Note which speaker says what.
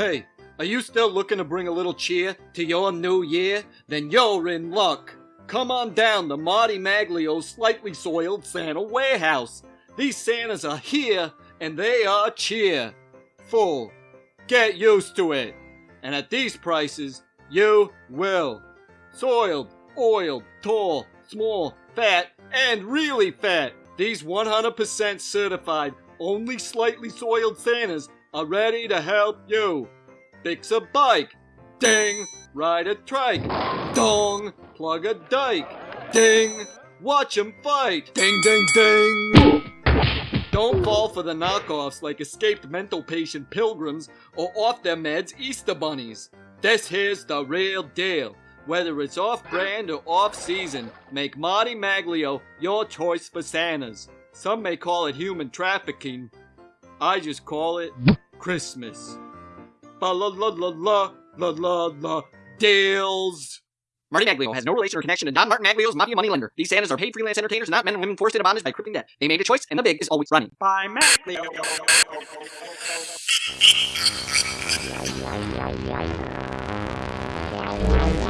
Speaker 1: Hey, are you still looking to bring a little cheer to your new year? Then you're in luck. Come on down to Marty Maglio's Slightly Soiled Santa Warehouse. These Santas are here and they are cheer. Full. Get used to it. And at these prices, you will. Soiled, oiled, tall, small, fat, and really fat. These 100% certified, only slightly soiled Santas are ready to help you. Fix a bike. Ding. Ride a trike. Dong. Plug a dike. Ding. Watch 'em fight. Ding, ding, ding. Don't fall for the knockoffs like escaped mental patient pilgrims or off their meds Easter bunnies. This here's the real deal. Whether it's off-brand or off-season, make Marty Maglio your choice for Santas. Some may call it human trafficking. I just call it Christmas. Ba la la la la la la la deals.
Speaker 2: Marty Maglio has no relation or connection to Don Martin Maglio's mafia moneylender. These Santas are paid freelance entertainers, not men and women forced into bondage by crippling debt. They made a choice, and the big is always running.
Speaker 3: By Maglio.
Speaker 4: Wow.